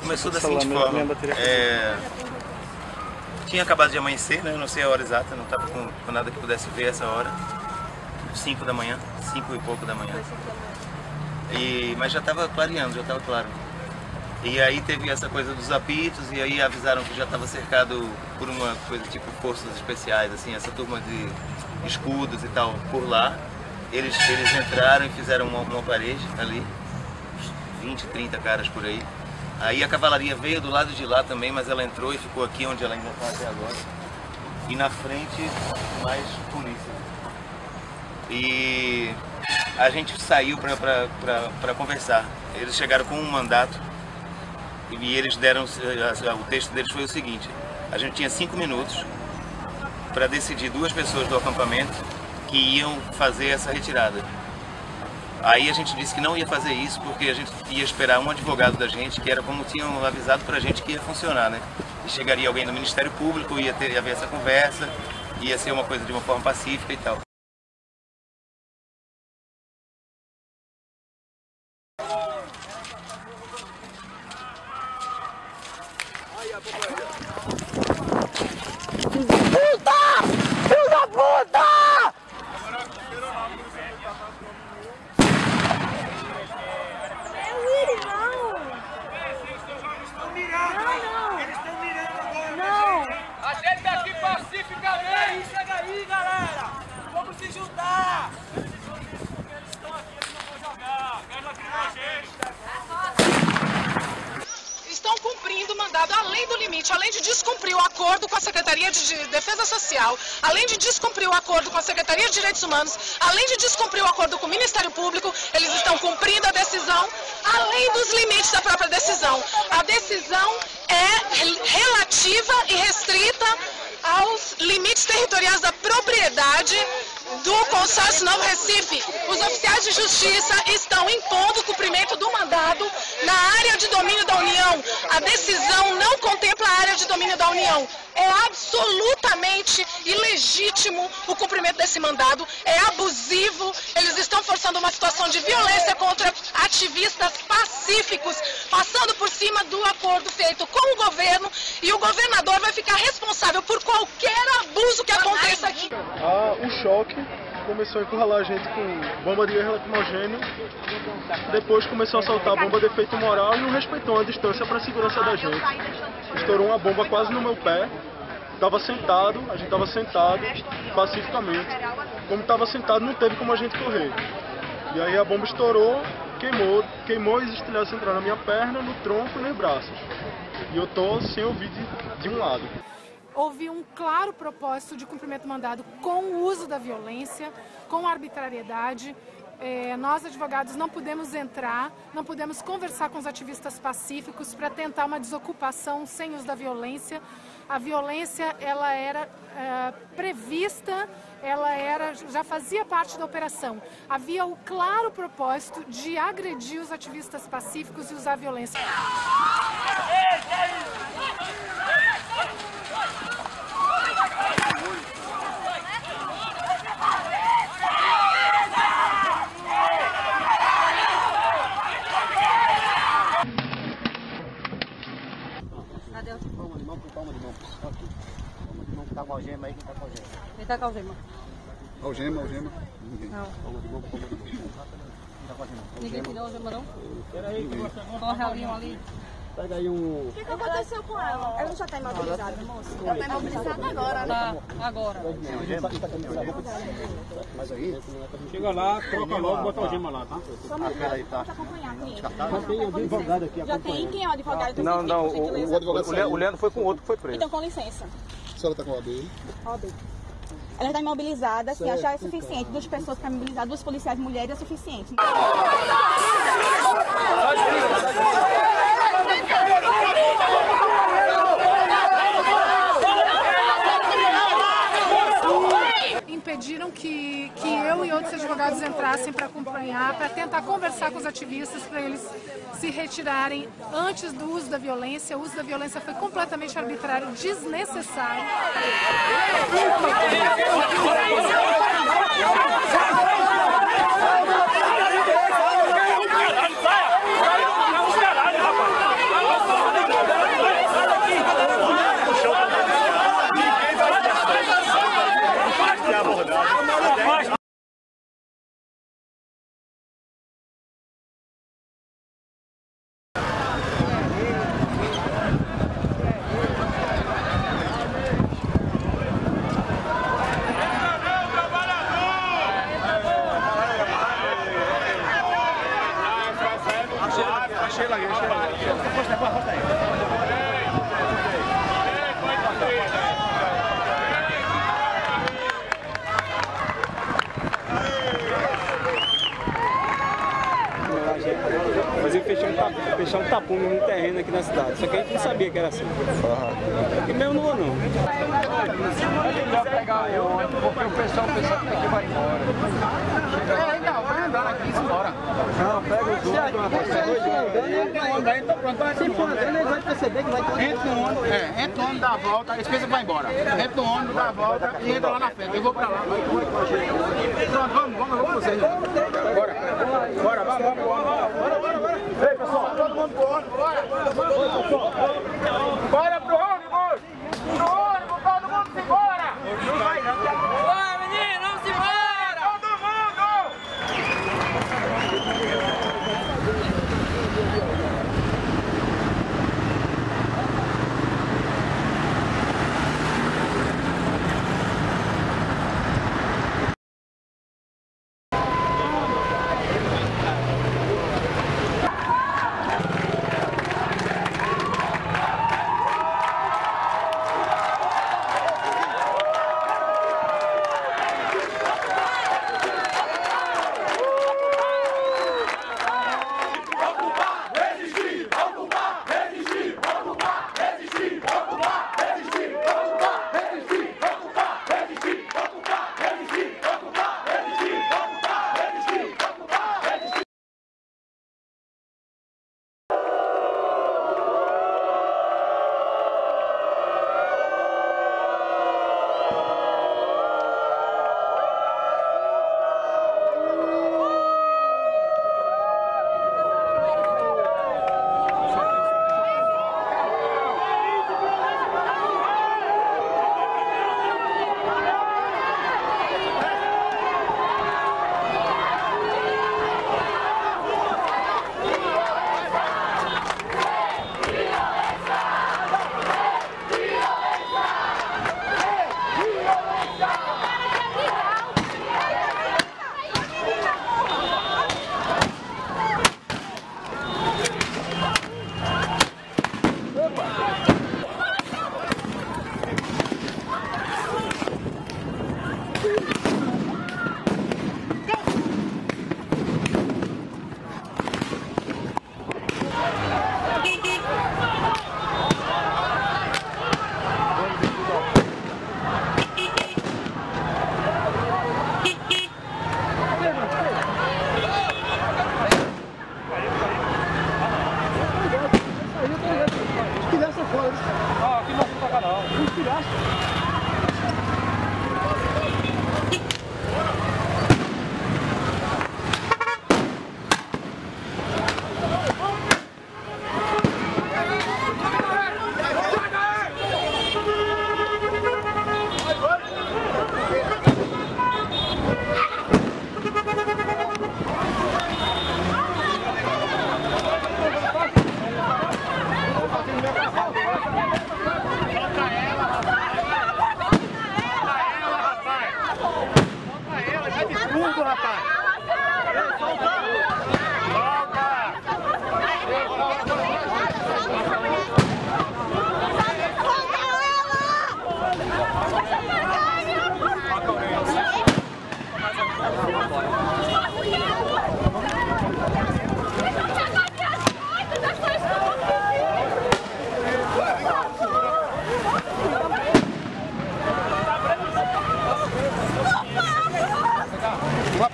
Começou da seguinte forma, é... tinha acabado de amanhecer, né? não sei a hora exata, não estava com, com, nada que pudesse ver essa hora, 5 da manhã, 5 e pouco da manhã, e, mas já estava clareando, já estava claro. E aí teve essa coisa dos apitos e aí avisaram que já estava cercado por uma coisa tipo forças especiais, assim, essa turma de escudos e tal por lá. Eles, eles entraram e fizeram uma, uma parede ali, 20, 30 caras por aí. Aí a cavalaria veio do lado de lá também, mas ela entrou e ficou aqui onde ela ainda está até agora. E na frente, mais polícia. E a gente saiu para conversar. Eles chegaram com um mandato e eles deram, o texto deles foi o seguinte, a gente tinha cinco minutos para decidir duas pessoas do acampamento que iam fazer essa retirada. Aí a gente disse que não ia fazer isso porque a gente ia esperar um advogado da gente, que era como tinham avisado pra gente que ia funcionar, né? Chegaria alguém do Ministério Público, ia, ter, ia haver essa conversa, ia ser uma coisa de uma forma pacífica e tal. De descumprir o acordo com a Secretaria de Defesa Social, além de descumprir o acordo com a Secretaria de Direitos Humanos, além de descumprir o acordo com o Ministério Público, eles estão cumprindo a decisão, além dos limites da própria decisão. A decisão é relativa e restrita aos limites territoriais da propriedade do consórcio Novo Recife. Os oficiais de justiça estão impondo o cumprimento do mandado na área de domínio da União. A decisão não contempla a área de domínio da União. É absolutamente ilegítimo o cumprimento desse mandado, é abusivo, eles estão forçando uma situação de violência contra ativistas pacíficos, passando por cima do acordo feito com o governo e o governador vai ficar responsável por qualquer abuso que aconteça aqui. Ah, o choque começou a encurralar a gente com bomba de lacrimogêneo, depois começou a soltar bomba de efeito moral e não respeitou a distância para a segurança da gente. Estourou uma bomba quase no meu pé, estava sentado, a gente estava sentado pacificamente. Como estava sentado, não teve como a gente correr. E aí a bomba estourou, queimou, queimou e os estilhaços entraram na minha perna, no tronco e nos braços. E eu tô sem ouvir de, de um lado houve um claro propósito de cumprimento mandado com o uso da violência, com arbitrariedade. É, nós, advogados, não podemos entrar, não podemos conversar com os ativistas pacíficos para tentar uma desocupação sem uso da violência. A violência, ela era é, prevista, ela era, já fazia parte da operação. Havia o claro propósito de agredir os ativistas pacíficos e usar violência. Com algema aí, quem tá com algema? Quem tá com algema? Algema, algema. Ninguém. Não. De de mão. Quem tá com algema? Ninguém tirou algema não? Peraí, corre ali, um ali. Pega aí um... O que, que aconteceu com ela? Ela já tá imobilizada, moça? Ela tá imobilizada agora, né? Tá, agora. Mas aí... Chega lá, troca logo, bota a algema lá, tá? Só um Pera aí, tá? Já tem advogado aqui Já tem? Quem é o advogado? Não, não, o, advogado o Leandro foi com outro que foi preso. Então, com licença. Senhora está com a OAB? OAB. Ela está imobilizada, assim, certo, já é suficiente. Duas pessoas para imobilizar, duas policiais mulheres é suficiente. Impediram que, que eu e outros advogados entrassem para acompanhar, para tentar conversar com os ativistas, para eles se retirarem antes do uso da violência. O uso da violência foi completamente arbitrário, desnecessário. Sheila, Sheila. Aposta, aposta aí. Mas ele fechou um, tap, fechou um tapume no terreno aqui na cidade, só que a gente não sabia que era assim. E mesmo não vou não. Pegar o ônibus, porque o pessoal pensa é que vai embora. É, não, vai andar aqui, embora. Não, pega o ônibus, Entra no ônibus, aí pronto, vai Se for andando, ele vai perceber que vai ter Entra no ônibus, é, entra no ônibus, dá a volta, pensam que vai embora. Entra no ônibus, dá a volta e entra lá na frente. Eu vou pra lá. Pronto, vamos, vamos, vamos vocês. Bora, bora, vamos, vamos, vamos. Bora, bora, bora. Ei, pessoal, todo mundo pro ônibus, bora. Bora.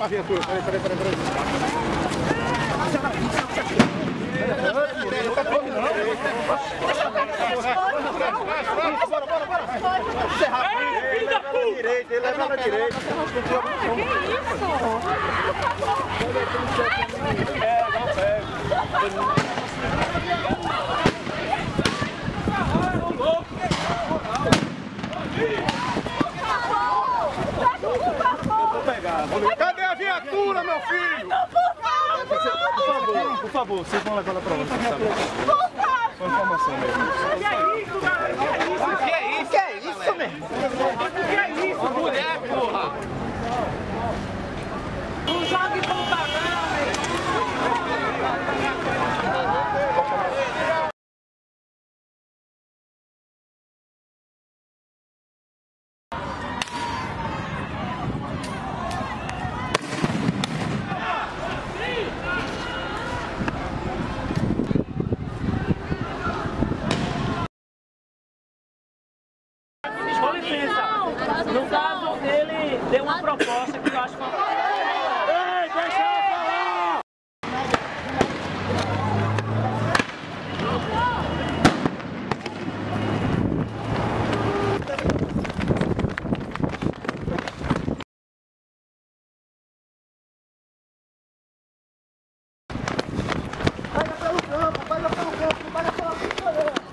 Pra viatura, peraí, peraí, peraí, peraí. Bora, bora, bora. É ela na direita, ele leva na direita. É, não pega. Vou pegar. Cadê a viatura, meu filho? Por por favor, vocês vão levar ela pra onde? sabe? Só informação mesmo. Que é isso, galera? Que é isso? Que é isso, mesmo? Que é isso? Mulher, porra! Não jogue propaganda, licença. No caso, ele deu uma proposta que eu acho que Ei, deixa eu falar! Pega pelo campo, pega pelo campo, não pega pela pista não.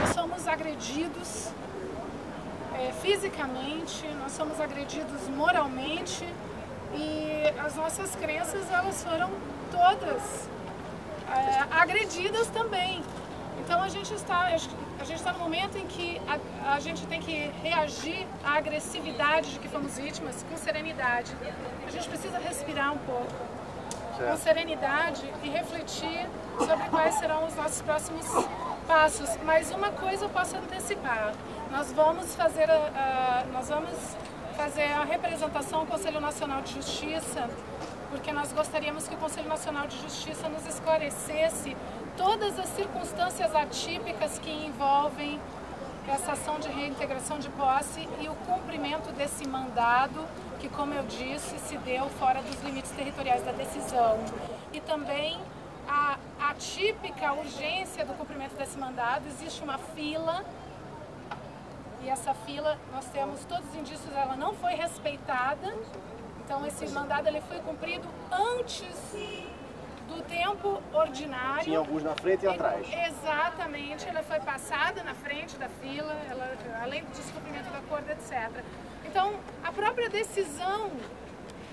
Nós somos agredidos é, fisicamente, nós somos agredidos moralmente e as nossas crenças elas foram todas é, agredidas também. Então a gente está a gente está no momento em que a, a gente tem que reagir à agressividade de que fomos vítimas com serenidade. A gente precisa respirar um pouco com serenidade e refletir sobre quais serão os nossos próximos passos. Mas uma coisa eu posso antecipar: nós vamos fazer a, a nós vamos fazer a representação ao Conselho Nacional de Justiça, porque nós gostaríamos que o Conselho Nacional de Justiça nos esclarecesse todas as circunstâncias atípicas que envolvem essa ação de reintegração de posse e o cumprimento desse mandado, que, como eu disse, se deu fora dos limites territoriais da decisão. E também a atípica urgência do cumprimento desse mandado, existe uma fila e essa fila, nós temos todos os indícios, ela não foi respeitada. Então esse mandado ele foi cumprido antes do tempo ordinário. Tinha alguns na frente e atrás. Exatamente, ela foi passada na frente da fila, ela, além do descumprimento do acordo, etc. Então, a própria decisão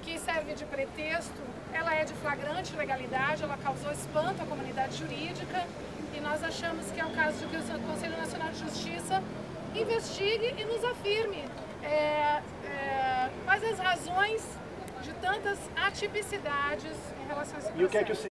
que serve de pretexto, ela é de flagrante legalidade, ela causou espanto à comunidade jurídica e nós achamos que é o caso de que o Conselho Nacional de Justiça investigue e nos afirme é, é, quais as razões de tantas atipicidades em relação a esse processo.